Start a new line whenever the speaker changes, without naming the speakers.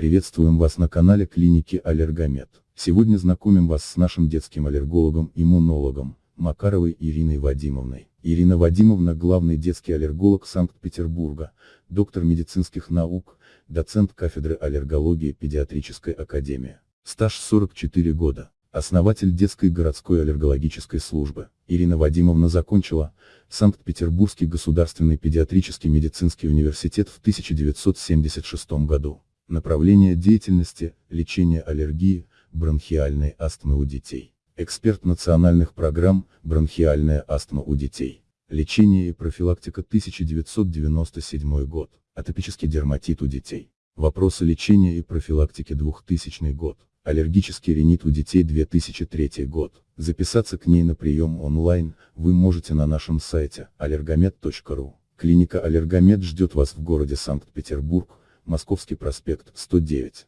Приветствуем вас на канале клиники Аллергомед. Сегодня знакомим вас с нашим детским аллергологом-иммунологом, Макаровой Ириной Вадимовной. Ирина Вадимовна – главный детский аллерголог Санкт-Петербурга, доктор медицинских наук, доцент кафедры аллергологии Педиатрической академии. Стаж 44 года. Основатель детской городской аллергологической службы. Ирина Вадимовна закончила Санкт-Петербургский государственный педиатрический медицинский университет в 1976 году. Направление деятельности – лечение аллергии, бронхиальной астмы у детей. Эксперт национальных программ «Бронхиальная астма у детей». Лечение и профилактика 1997 год. Атопический дерматит у детей. Вопросы лечения и профилактики 2000 год. Аллергический ринит у детей 2003 год. Записаться к ней на прием онлайн вы можете на нашем сайте allergomed.ru. Клиника Аллергомед ждет вас в городе Санкт-Петербург, Московский проспект, 109.